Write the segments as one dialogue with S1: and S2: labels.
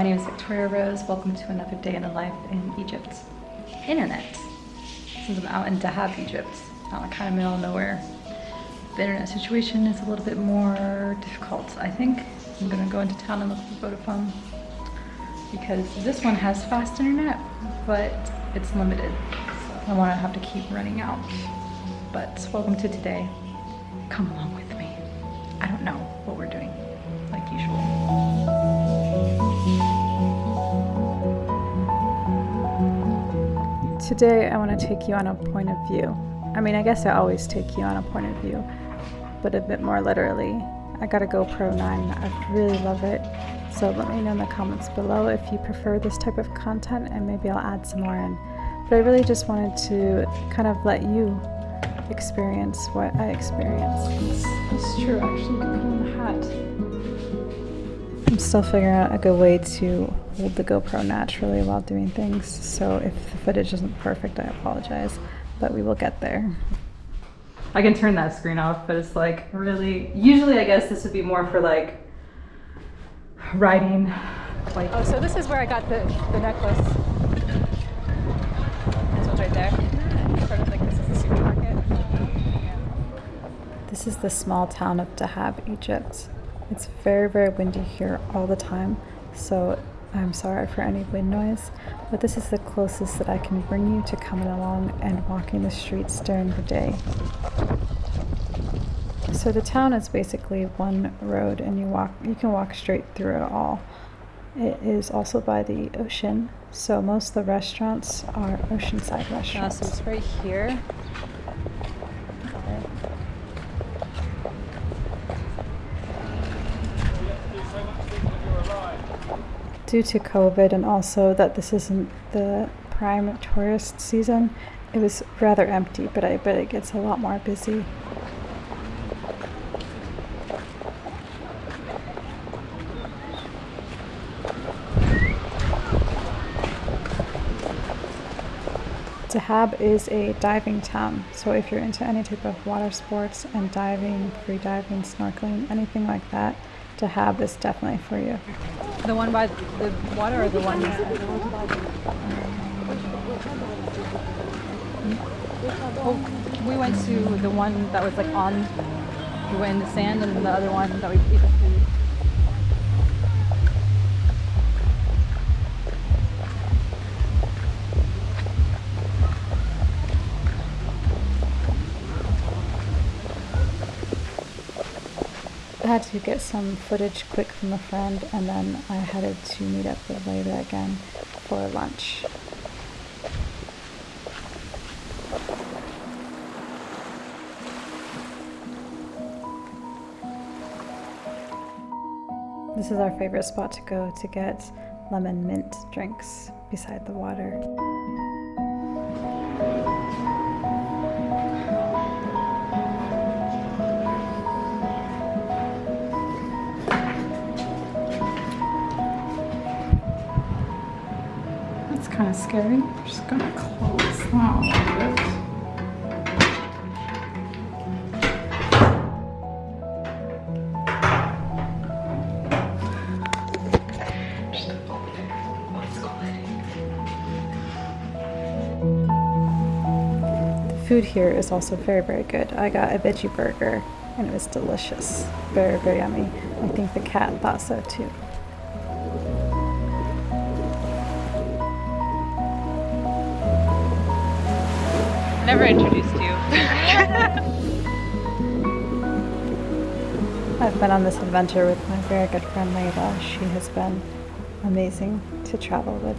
S1: my name is Victoria Rose. Welcome to another day in the life in Egypt. Internet. Since I'm out in Dahab, Egypt, out in kind of middle of nowhere, the internet situation is a little bit more difficult. I think I'm gonna go into town and look for a Vodafone because this one has fast internet, but it's limited. So I wanna have to keep running out. But welcome to today. Come along with me. Today I want to take you on a point of view. I mean, I guess I always take you on a point of view, but a bit more literally. I got a GoPro 9. I really love it. So let me know in the comments below if you prefer this type of content and maybe I'll add some more in. But I really just wanted to kind of let you experience what I experienced. It's, it's true, actually, put on the hat. I'm still figuring out a good way to hold the GoPro naturally while doing things, so if the footage isn't perfect, I apologize, but we will get there. I can turn that screen off, but it's like really, usually I guess this would be more for like riding. Like,
S2: Oh, so this is where I got the, the necklace. This one's right there. Sort of like this is the supermarket.
S1: This is the small town of Dahab, Egypt. It's very, very windy here all the time, so I'm sorry for any wind noise, but this is the closest that I can bring you to coming along and walking the streets during the day. So the town is basically one road and you walk you can walk straight through it all. It is also by the ocean, so most of the restaurants are oceanside restaurants.
S2: so it's right here.
S1: Due to COVID and also that this isn't the prime tourist season, it was rather empty, but I bet it gets a lot more busy. Dahab is a diving town, so if you're into any type of water sports and diving, free diving, snorkeling, anything like that, Dahab is definitely for you.
S2: The one by the water or the one? Oh, we went to the one that was like on, we went in the sand and the other one that we
S1: had to get some footage quick from a friend and then I headed to meet up with Layla again for lunch. This is our favorite spot to go to get lemon mint drinks beside the water. Kind of scary. I'm just gonna close that food here is also very, very good. I got a veggie burger and it was delicious. Very, very yummy. I think the cat thought so too.
S2: Never introduced you.
S1: I've been on this adventure with my very good friend Layla. She has been amazing to travel with.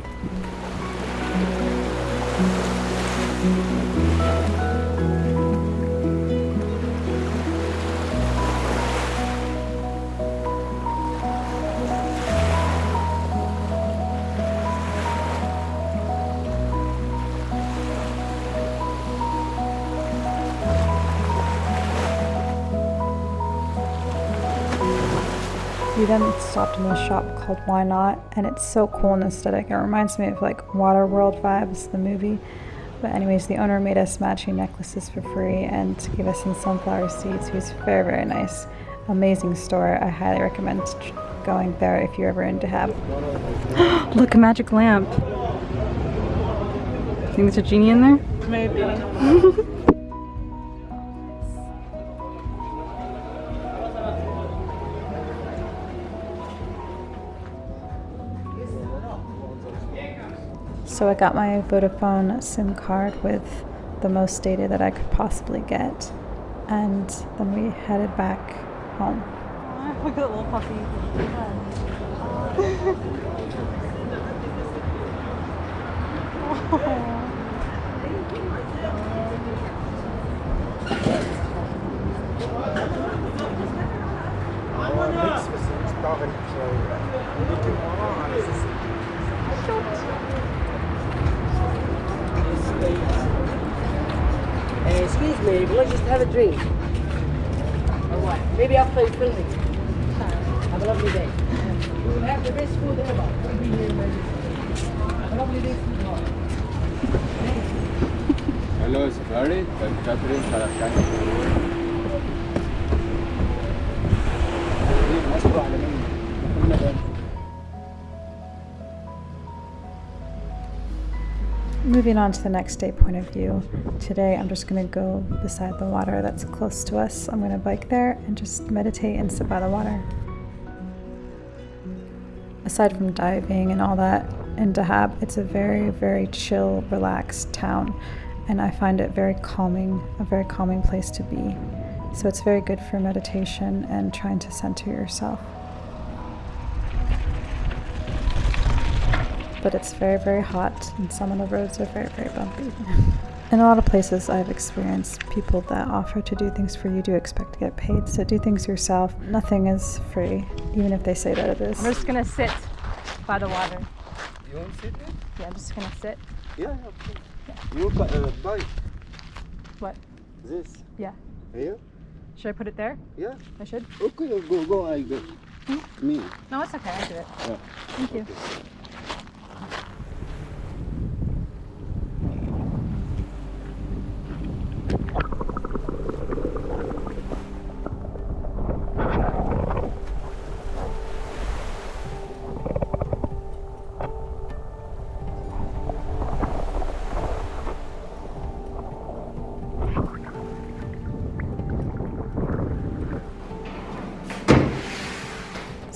S1: We then stopped in a shop called Why Not, and it's so cool and aesthetic. It reminds me of like Waterworld vibes, the movie. But anyways, the owner made us matching necklaces for free and gave us some sunflower seeds. He was very, very nice. Amazing store. I highly recommend going there if you're ever in Dahab.
S2: Look, a magic lamp. Think there's a genie in there?
S3: Maybe.
S1: So I got my Vodafone SIM card with the most data that I could possibly get. And then we headed back home.
S2: Look at that little puppy.
S3: excuse me, we'll just have a drink. Or what? Maybe after you filming. Have a lovely day. You will have the best food ever. We'll be here, man. Have a lovely day. sweetheart.
S4: Hello, Safari. I'm Catherine Saracani.
S1: Moving on to the next day point of view. Today I'm just going to go beside the water that's close to us. I'm going to bike there and just meditate and sit by the water. Aside from diving and all that in Dahab, it's a very, very chill, relaxed town. And I find it very calming, a very calming place to be. So it's very good for meditation and trying to center yourself. But it's very, very hot, and some of the roads are very, very bumpy. In a lot of places, I've experienced people that offer to do things for you do expect to get paid. So do things yourself. Nothing is free, even if they say that it is.
S2: I'm just gonna sit by the water.
S4: You want to sit there?
S2: Yeah, I'm just gonna sit.
S4: Yeah, okay. You bu- uh, buy
S2: What?
S4: this.
S2: Yeah.
S4: Here?
S2: Should I put it there?
S4: Yeah.
S2: I should?
S4: Okay, go, go, I go. Me.
S2: No, it's okay. I do it.
S4: Yeah.
S2: Thank you.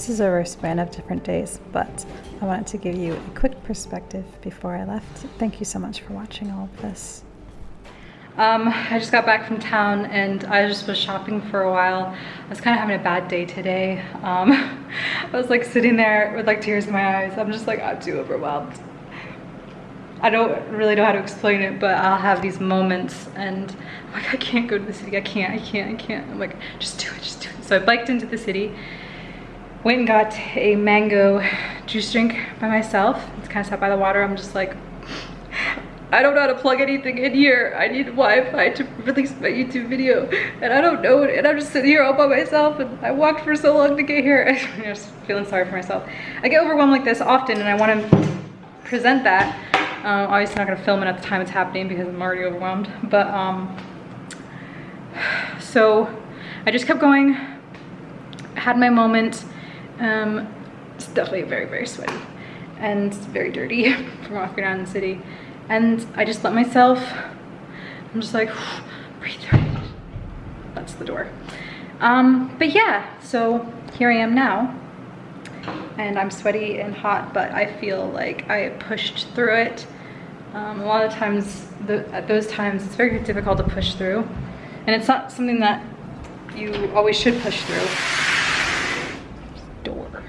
S1: This is over a span of different days, but I wanted to give you a quick perspective before I left. Thank you so much for watching all of this.
S2: Um, I just got back from town and I just was shopping for a while. I was kind of having a bad day today. Um, I was like sitting there with like tears in my eyes. I'm just like, I'm too overwhelmed. I don't really know how to explain it, but I'll have these moments and I'm like, I can't go to the city. I can't, I can't, I can't. I'm like, just do it, just do it. So I biked into the city, went and got a mango juice drink by myself. It's kind of sat by the water. I'm just like, I don't know how to plug anything in here. I need Wi-Fi to release my YouTube video. And I don't know it. And I'm just sitting here all by myself. And I walked for so long to get here. I'm just feeling sorry for myself. I get overwhelmed like this often and I want to present that. Um, obviously not going to film it at the time it's happening because I'm already overwhelmed. But, um, so I just kept going. Had my moment. Um, it's definitely very, very sweaty and very dirty from walking around the city. And I just let myself, I'm just like, breathe. That's the door. Um, but yeah, so here I am now. And I'm sweaty and hot, but I feel like I pushed through it. Um, a lot of times, the, at those times, it's very difficult to push through. And it's not something that you always should push through. Door.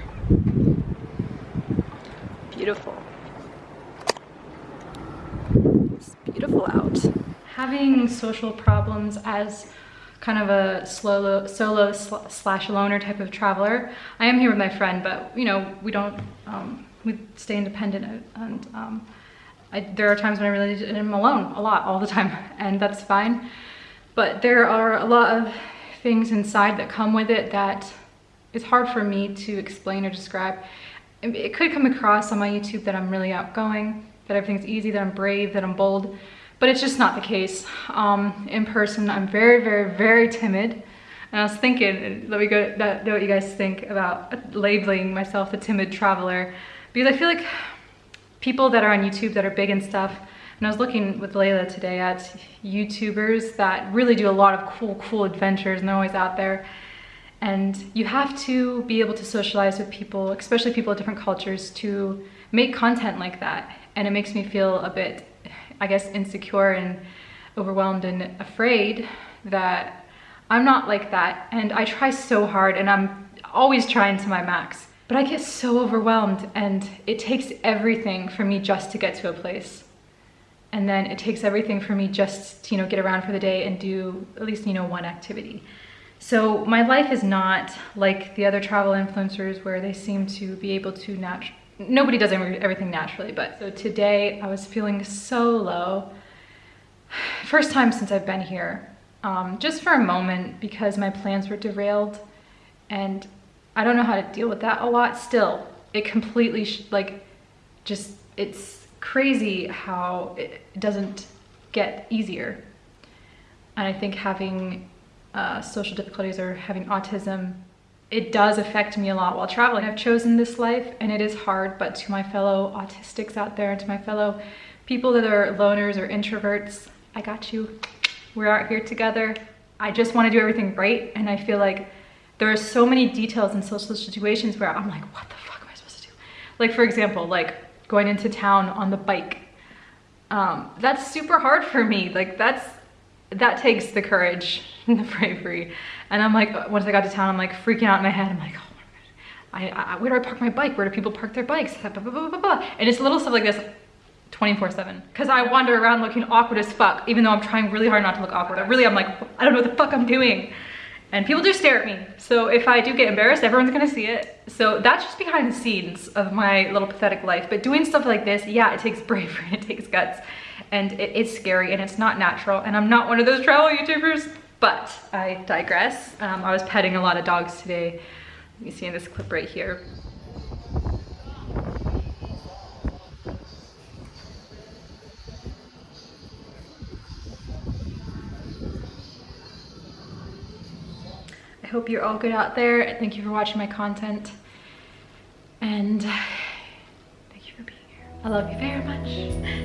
S2: Beautiful. It's beautiful out. Having social problems as kind of a solo, solo sl- slash loner type of traveler. I am here with my friend, but you know, we don't, um, we stay independent and um, I, there are times when I really am alone a lot, all the time, and that's fine. But there are a lot of things inside that come with it that it's hard for me to explain or describe. It it could come across on my YouTube that I'm really outgoing, that everything's easy, that I'm brave, that I'm bold, but it's just not the case. Um, in person, I'm very, very, very timid. And I was thinking, let me go, know what you guys think about labeling myself the timid traveler. Because I feel like people that are on YouTube that are big and stuff, and I was looking with Layla today at YouTubers that really do a lot of cool, cool adventures and they're always out there. And you have to be able to socialize with people, especially people of different cultures, to make content like that. And it makes me feel a bit, I guess, insecure and overwhelmed and afraid that I'm not like that. And I try so hard and I'm always trying to my max. But I get so overwhelmed and it takes everything for me just to get to a place and then it takes everything for me just to, you know, get around for the day and do at least, you know, one activity. So my life is not like the other travel influencers where they seem to be able to nat nobody does everything naturally, but so today I was feeling so low. First time since I've been here, um, just for a moment because my plans were derailed and I don't know how to deal with that a lot still. It completely like just it's crazy how it doesn't get easier. And I think having uh, social difficulties or having autism, it does affect me a lot while traveling. I've chosen this life and it is hard, but to my fellow autistics out there and to my fellow people that are loners or introverts, I got you. We're out here together. I just want to do everything right. And I feel like there are so many details in social situations where I'm like, what the fuck am I supposed to do? Like, for example, like going into town on the bike. Um, that's super hard for me. Like that's, that takes the courage and the bravery. And I'm like, once I got to town, I'm like freaking out in my head. I'm like, oh I, I, where do I park my bike? Where do people park their bikes? Blah, blah, blah, and it's a little stuff like this 24 seven. Cause I wander around looking awkward as fuck, even though I'm trying really hard not to look awkward. I really, I'm like, I don't know what the fuck I'm doing and people do stare at me. So if I do get embarrassed, everyone's gonna see it. So that's just behind the scenes of my little pathetic life. But doing stuff like this, yeah, it takes bravery, it takes guts, and it's scary and it's not natural. And I'm not one of those travel YouTubers, but I digress. Um, I was petting a lot of dogs today. You see in this clip right here. I hope you're all good out there. Thank you for watching my content. And thank you for being here. I love you very much.